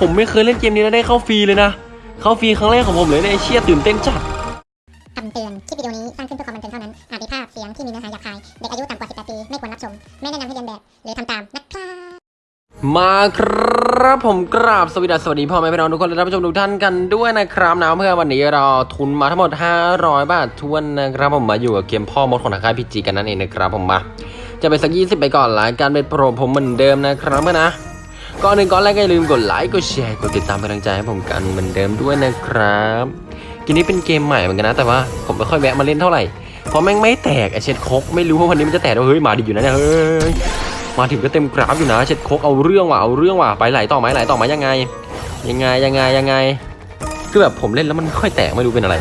ผมไม่เคยเล่นเกมนี้แล้วได้เข้าฟรีเลยนะ เข้าฟรีครั้งแรกของผมเลยในะไอ้เชี่ยตื่นเต้นจัดคำเตือน คลิปวิดีโอนี้สร้างขึ้นเพื่อความบันเทิงเท่านั้น อาจมีภาพเสียงที่มีเนื้อหาหยาบคาย เด็กอายุต่ำกว่า 18 ปี ไม่ควรรับชม ไม่แนะนำให้เรียนแบบ หรือทำตามนะครับ มาครับผมกราบสวัสดีสวัสดีพ่อแม่พี่น้องทุกคนและท่านผู้ชมทุกท่านกันด้วยนะครับนะเพื่อวันนี้เราทุนมาทั้งหมด 500 บาททวนนะครับผมมาอยู่กับเกมพ่อมดของทางค่ายพีจีกันนั่นเองนะครับผมมา จะไปสัก 20 ไปก่อนละการเป็นโปรผมเหมือนเดิมนะครับเพื่อนนะ ก่อนหนึ่งก่อนแรกก็อย่าลืมกดไลค์กดแชร์กดติดตามเป็นกำลังใจให้ผมกันเหมือนเดิมด้วยนะครับกมนี้เป็นเกมใหม่เหมือนกันนะแต่ว่าผมไม่ค่อยแวะมาเล่นเท่าไหร่เพราะแม่งไม่แตกไอเช็ดคกไม่รู้ว่าวันนี้มันจะแตกหรือเฮ้ยมาดีอยู่นะเนี่ยเฮ้ยมาถึงก็เต็มกราฟอยู่นะเช็ดโคกเอาเรื่องว่ะเอาเรื่องว่ะไปไหลต่อไหมไหลต่อไหมยังไง ยังไงยังไงยังไงคือแบบผมเล่นแล้วมันไม่ค่อยแตกไม่รู้เป็นอะไร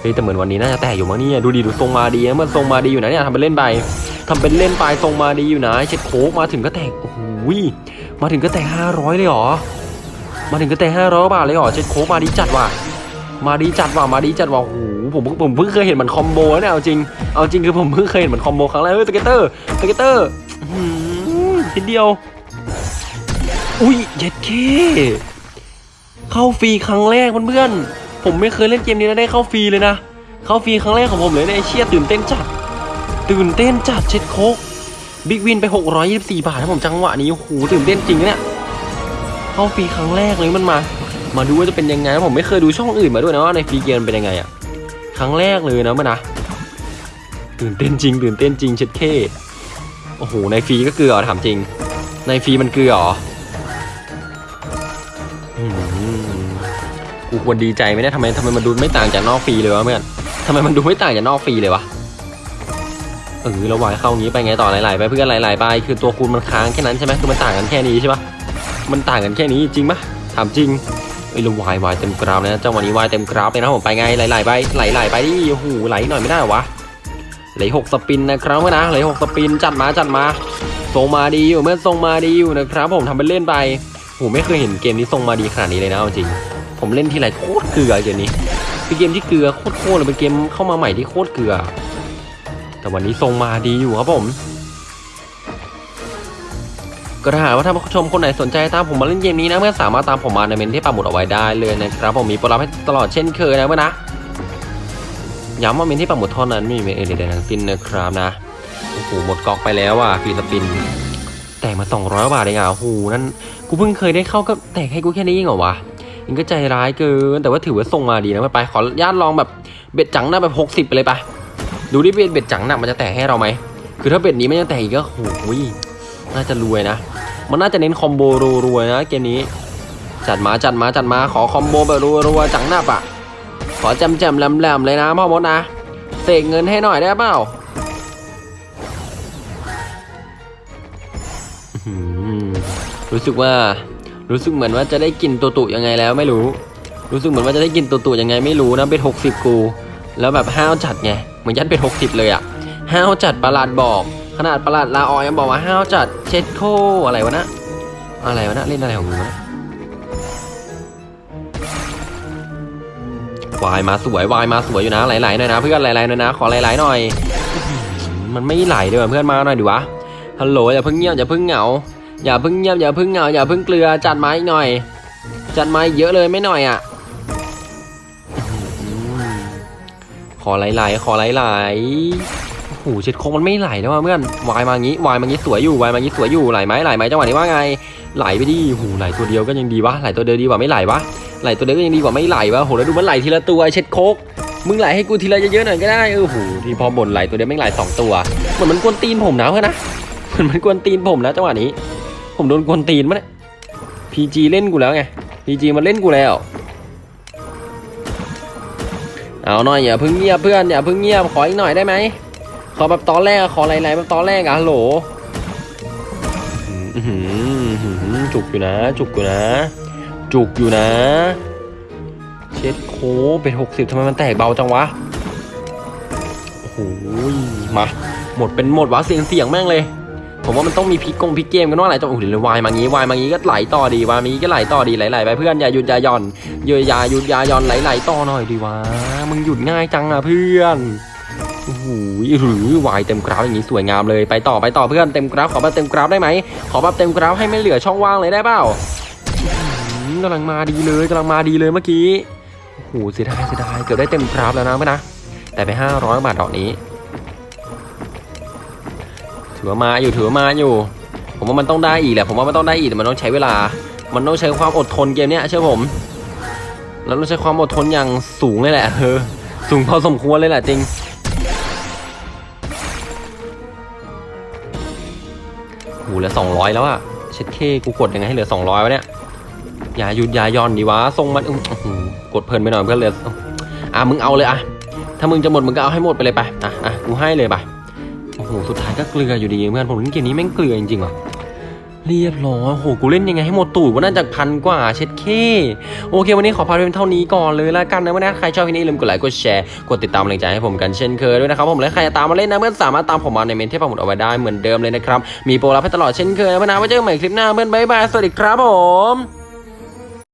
เฮ้ยแต่เหมือนวันนี้น่าจะแตกอยู่มั้งเนี่ยดูดีดูทรงมาดีนะมันทรงมาดีอยู่นะเนี่ยทำเป็นเล่นไปทำเป็นเล่นไปทรงมาดีอยู่นะเช็ดโคตรมาถึงก็แตกโอ้โห มาถึงก็แตก500เลยหรอ มาถึงก็แตก500บาทเลยหรอเช็ดโคตรมาดีจัดว่ะ มาดีจัดว่ะ มาดีจัดว่ะโอ้โหผมผมเพิ่งเคยเห็นมัน combo นะเนี่ยเอาจริง เอาจริงคือผมเพิ่งเคยเห็นมัน combo ครั้งแรกเฮ้ย scatter scatter ทีเดียว อุ้ยเย็ดเคเข้าฟรีครั้งแรกเพื่อนๆ ผมไม่เคยเล่นเกมนี้แล้วได้เข้าฟรีเลยนะ เข้าฟรีครั้งแรกของผมเลยในเชียตื่นเต้นจัด ตื่นเต้นจัดเช็ดโคก big win ไป 624 บาทนะผมจังหวะนี้โอ้โหตื่นเต้นจริงเนี่ยเข้าฟรีครั้งแรกเลยมันมา มาดูว่าจะเป็นยังไงผมไม่เคยดูช่องอื่นมาด้วยนะว่าในฟรีเกมเป็นยังไงอะครั้งแรกเลยนะมันนะตื่นเต้นจริง ตื่นเต้นจริงเช็ดเคโอ้โหในฟรีก็เกลือถามจริง ในฟรีมันเกลือเหรออืมกูควรดีใจไหมเนี่ยทำไมทำไมมันดูไม่ต่างจากนอกฟรีเลยวะเพื่อนทำไมมันดูไม่ต่างจากนอกฟรีเลยวะ เออเราวายเข้างี้ไปไงต่อหลายๆไปเพื่อนไหลๆไปคือตัวคูณมันค้างแค่นั้นใช่ไหมคือมันต่างกันแค่นี้ใช่ปะมันต่างกันแค่นี้จริงปะถามจริงเอ้ยเราวายวายเต็มกราฟเลยนะจังหวะนี้วายเต็มกราฟเลยนะผมไปไงหลายๆไปไหลๆไปดิโอ้โหไหลหน่อยไม่ได้หรอวะเหลหกสปินนะครับเพื่อนนะเหลหกสปินจัดมาจัดมาทรงมาดีอยู่เมื่อทรงมาดีอยู่นะครับ ผมทำเป็นเล่นไปโหไม่เคยเห็นเกมนี้ทรงมาดีขนาดนี้เลยนะจริง ผมเล่นที่ไรโคตรเกลือเกมนี้เป็นเกมที่เกลือโคตรโคตรเลยเป็นเกมเข้ามาใหม่ที่โคตรเกลือ แต่วันนี้ทรงมาดีอยู่ครับผม ก็ถ้าหากว่าท่านผู้ชมคนไหนสนใจตามผมมาเล่นเกมนี้นะเมื่อสามารถตามผมมาในเมนที่ปักหมุดเอาไว้ได้เลยนะครับ ผมมีโปรลับให้ตลอดเช่นเคยนะเพื่อนะย้ำว่ามินที่ปักหมุดเท่านั้นไม่มีเมนอื่นใดๆทั้งสิ้นนะครับนะโอ้โหหมดกอกไปแล้วอะ free spin แต่มา200บาทเองอะโอ้โหนั่นกูเพิ่งเคยได้เข้าก็แตกให้กูแค่นี้เองเหรอวะมันก็ใจร้ายเกินแต่ว่าถือว่าส่งมาดีนะไปขออนุญาตลองแบบ bet จังหน้าแบบ60 ไปเลยไป ดูดิ bet bet จังหน้ามันจะแตกให้เราไหมคือถ้า bet นี้ไม่ยังแตกอีกก็โอ้โหน่าจะรวยนะ มันน่าจะเน้น combo รัวๆนะเกมนี้ จัดมาจัดมาจัดมาขอ combo แบบรัวๆจังหน้าปะขอจำแจมแหลมๆเลยนะพ่อมดนะเสกเงินให้หน่อยได้เปล่าอืรู้สึกว่ารู้สึกเหมือนว่าจะได้กินตัวตุยังไงแล้วไม่รู้ รู้สึกเหมือนว่าจะได้กินตัวตุยังไงไม่รู้นะเป็นหกสิบกู แล้วแบบห้าวจัดไง เหมือนยัดเป็นหกสิบเลยอะห้าวจัดประหลาดบอก ขนาดประหลาดลาออยยังบอกว่าห้าวจัดเช็ดโคอะไรวะนะอะไรวะนะเล่นอะไรของมึงวะนะวายมาสวยวายมาสวยอยู่นะไหลๆหน่อยนะเพื่อนไหลๆหน่อยนะขอไหลๆหน่อย มันไม่ไหลเลยว่ะเพื่อนมาหน่อยดิวะฮัลโหลอย่าเพิ่งเงียบอย่าเพิ่งเหงาอย่าเพิ่งเงียบอย่าเพิ่งเหงาอย่าเพิ่งเกลือจัดไมาอีกหน่อย จัดไมาเยอะเลยไม่หน่อยอะ ขอไหลๆขอไหลๆโอ้โหเช็ดโคงมันไม่ไหลแล้วว่ะเพื่อนวายมางี้วายมางี้สวยอยู่วายมางี้สวยอยู่ไหลไหมไหลไหมจังหวะนี้ว่าไง ไหลไปดิโอ้โหไหลตัวเดียวก็ยังดีวะไหลตัวเดียวดีกว่าไม่ไหลวะไหลตัวเดียวก็ยังดีกว่าไม่ไหลวะโหแล้วดูมันไหลทีละตัวเช็ดโคกมึงไหลให้กูทีละเยอะๆหน่อยก็ได้เออโหที่พอบ่นไหลตัวเดียวไม่ไหลสองตัวเหมือนมันกวนตีนผมนะเพื่อนนะเหมือนมันกวนตีนผมนะจังหวะนี้ ผมโดนกวนตีนมั้ยพีจีเล่นกูแล้วไงพีจีมันเล่นกูแล้ว เอาหน่อยอย่าเพิ่งเงียบเพื่อนอย่าเพิ่งเงียบขออีกหน่อยได้ไหมขอแบบตอนแรกขอไหลๆแบบตอนแรกอะฮัลโหลจุกอยู่นะ จุกอยู่นะ จุกอยู่นะ เช็ดโคเป็นหกสิบทำไมมันแตกเบาจังวะโอ้โหมาหมดเป็นหมดวะเสียงเสียงแม่งเลย ผมว่ามันต้องมีพลิกกงพลิกเกมกันว่าอะไรจังโอ้โหเดี๋ยววายมางี้วายมางี้ก็ไหลต่อดีวายมางี้ก็ไหลต่อดีไหลๆไปเพื่อนอย่าหยุดอย่าย่อนอย่าอย่าหยุดอย่าย่อนไหลๆต่อหน่อยดีวะมึงหยุดง่ายจังอะเพื่อนโอ้โหหรือวายเต็มกราฟอย่างนี้สวยงามเลยไปต่อไปต่อเพื่อนเต็มกราฟขอแบบเต็มกราฟได้ไหมขอแบบเต็มกราฟให้ไม่เหลือช่องว่างเลยได้เปล่ากำลังมาดีเลยกำลังมาดีเลยเมื่อกี้โอ้โหเสียดายเสียดายเกือบได้เต็มกราฟแล้วนะเพื่อนนะแต่ไป 500บาทดอกนี้ ถือว่ามาอยู่ถือว่ามาอยู่ ผมว่ามันต้องได้อีกแหละผมว่ามันต้องได้อีกแต่มันต้องใช้เวลา มันต้องใช้ความอดทนเกมเนี้ยเชื่อผมแล้วต้องใช้ความอดทนอย่างสูงเลยแหละเออสูงพอสมควรเลยแหละจริงโหเหลือ200แล้วอะเช็ดเคกูกดยังไงให้เหลือ200วะเนี่ยอย่าหยุดอย่าย่อนดีวะทรงมันอื้อหือกดเพลินไปหน่อยเพื่อนเลยอะมึงเอาเลยอะถ้ามึงจะหมดมึงก็เอาให้หมดไปเลยไปอะอะกูให้เลยไป โอ้โห สุดท้ายก็เกลืออยู่ดีเพื่อนผมเล่นเกมนี้แม่งเกลือจริงๆว่ะเรียบร้อยโอ้โหกูเล่นยังไงให้หมดตูดว่าน่าจะพันกว่าเช็ดเค โอเค วันนี้ขอพาไปเป็นเท่านี้ก่อนเลยละกันนะวันนี้ใครชอบคลิปนี้ลืมกดไลค์กดแชร์กดติดตามกำลังใจให้ผมกันเช่นเคยด้วยนะครับผมและใครจะตามมาเล่นนะเพื่อนสามารถตามผมมาในเมนเที่ปักหมุดเอาไว้ได้เหมือนเดิมเลยนะครับ มีโปรรับให้ตลอดเช่นเคยนะเพื่อนนะไว้เจอกันใหม่คลิปหน้าเพื่อนบ๊ายบายสวัสดีครับผม